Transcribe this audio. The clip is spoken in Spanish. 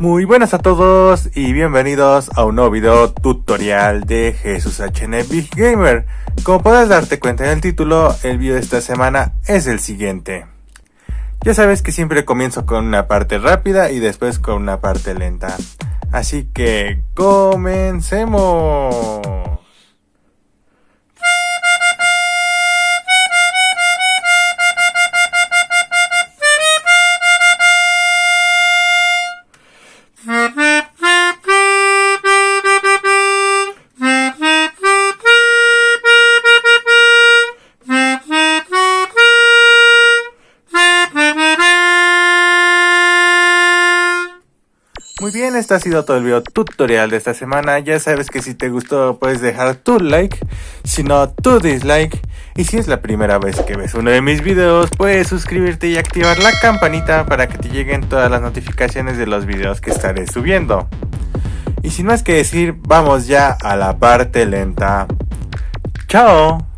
Muy buenas a todos y bienvenidos a un nuevo video tutorial de Jesús HN Big Gamer. Como puedes darte cuenta en el título, el video de esta semana es el siguiente. Ya sabes que siempre comienzo con una parte rápida y después con una parte lenta. Así que comencemos. Muy bien, este ha sido todo el video tutorial de esta semana. Ya sabes que si te gustó puedes dejar tu like, si no tu dislike. Y si es la primera vez que ves uno de mis videos, puedes suscribirte y activar la campanita para que te lleguen todas las notificaciones de los videos que estaré subiendo. Y sin más que decir, vamos ya a la parte lenta. ¡Chao!